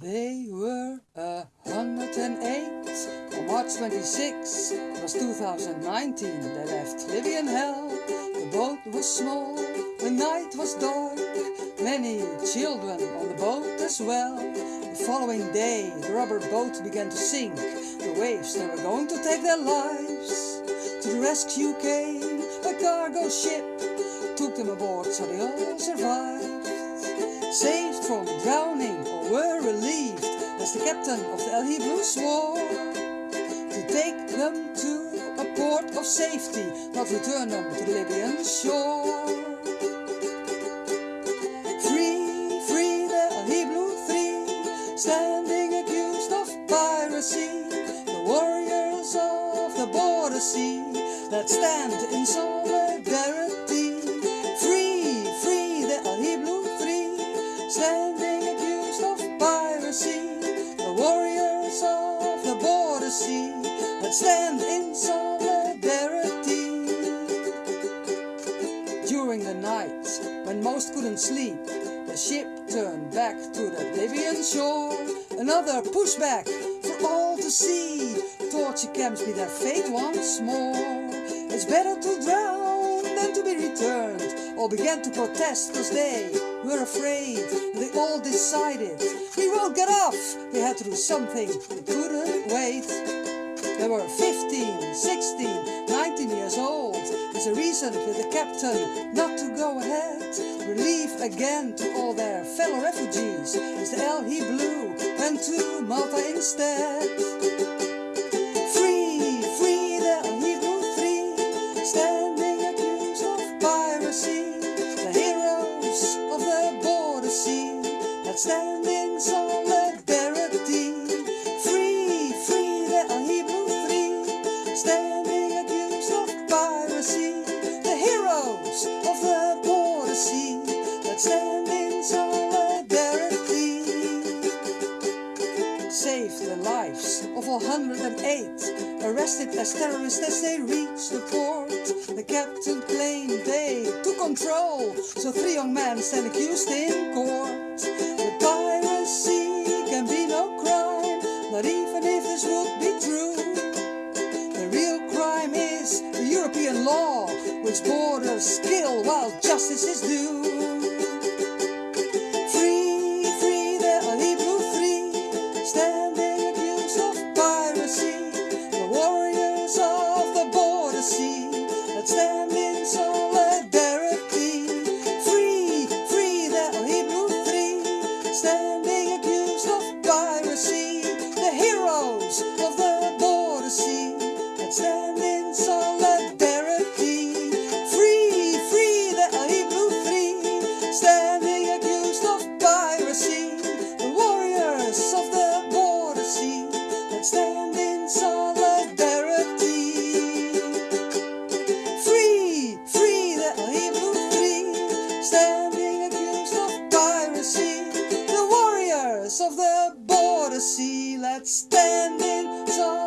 They were a hundred and eight on March 26, it was 2019. They left Libyan hell. The boat was small, the night was dark. Many children on the boat as well. The following day, the rubber boat began to sink. The waves, they were going to take their lives. To the rescue came a cargo ship, took them aboard so they all survived. Saved from drowning were relieved as the captain of the El Hiblu swore to take them to a port of safety, not return them to the Libyan shore. Free, free the El Hiblu three, standing accused of piracy, the warriors of the border sea that stand in solidarity. Free, free the El Hiblu three, border sea that stand in solidarity. During the night, when most couldn't sleep, the ship turned back to the Libyan shore. Another pushback for all to see. Torture camps be their fate once more. It's better to drown than to be returned. All began to protest cause they were afraid. They all decided, we won't get off. They had to do something, they couldn't wait. They were 15, 16, 19 years old. As a reason for the captain not to go ahead. Relief again to all their fellow refugees. As the El Hiblu went to Malta instead. That stand in solidarity. Free, free the El Hiblu three. Standing accused of piracy. The heroes of the border sea. That stand in solidarity. Saved the lives of all 108 arrested as terrorists as they reached the port. The captain claimed they took control, so three young men stand accused in court. The European law, which borders kill while justice is due. standing accused of piracy. The warriors of the border sea that stand in solidarity. Free, free the Hiblu free, standing accused of piracy. The warriors of the border sea, let's stand in solidarity.